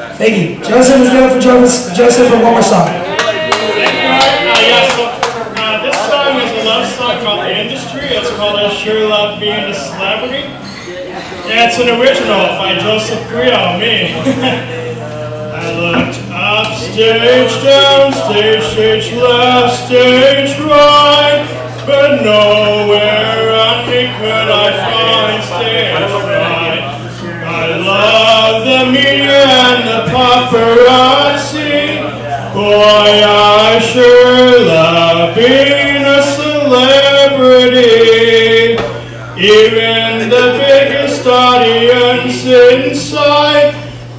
Thank you. Joseph, let's get up for Joseph, Joseph for one more song. Yes, so, this song is a love song called The Industry. It's called I Sure Love Being a Celebrity. Yeah, it's an original by Joseph Carrilo, me. I looked up, stage down, stage, stage left, stage right, but nowhere on me could I find stage right. I love the media and the paparazzi. Boy, I sure love being a celebrity. Even the biggest audience inside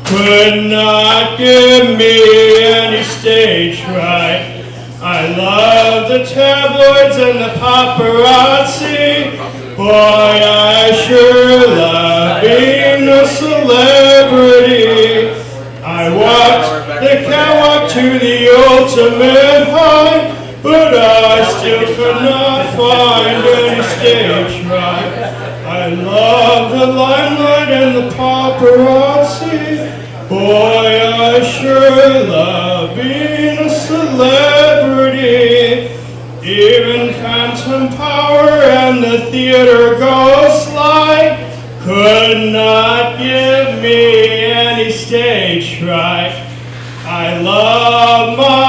could not give me any stage fright. I love the tabloids and the paparazzi. Boy, I sure love being a celebrity. I walked the catwalk to the ultimate high, but I still could not find any stage right. I love the limelight and the paparazzi. Boy, I sure love being a celebrity. Even Phantom Power and the theater ghost light could not love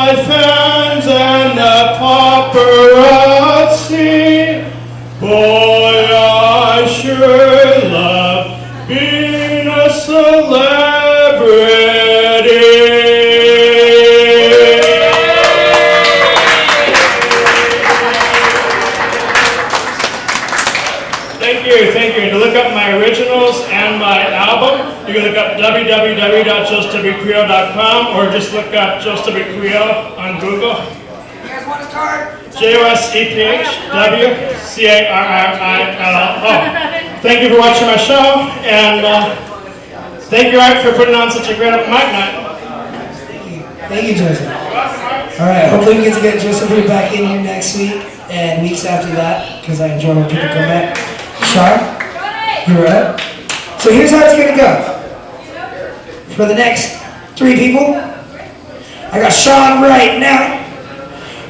Thank you, thank you. And to look up my originals and my album, you can look up www.josetobycreo.com or just look up Joseph Carrilo on Google. You guys want to start? J O S E P H W C A R R I L O. Thank you for watching my show, and uh, thank you, Art, for putting on such a great mic night. Thank you, Joseph. All right, hopefully we get to get Joseph back in here next week and weeks after that, because I enjoy when people come back. Sean, you all right? So here's how it's gonna go. For the next three people, I got Sean right now.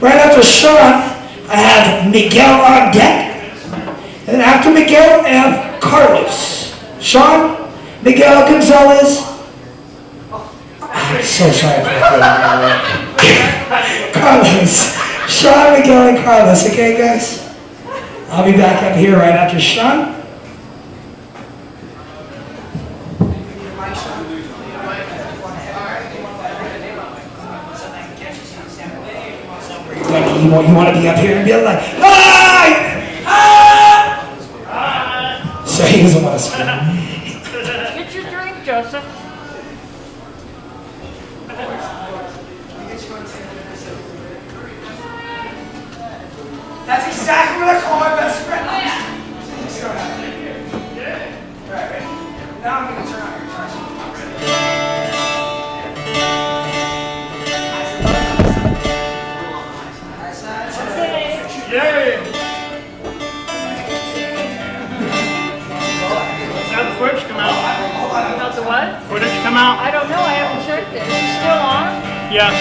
Right after Sean, I have Miguel on deck. And after Miguel, I have Carlos. Sean, Miguel Gonzalez. I'm so sorry for that. Carlos. Sean, Miguel, and Carlos. Okay, guys? I'll be back up here right after Sean. You want, you want to be up here and be like, hi! Hi! So he doesn't want to scream. Get your drink, Joseph. Now I'm going to turn on your touch. Yay! Now the footage come out. About the what? Footage come out. I don't know. I haven't checked it. Is it still on? Yes,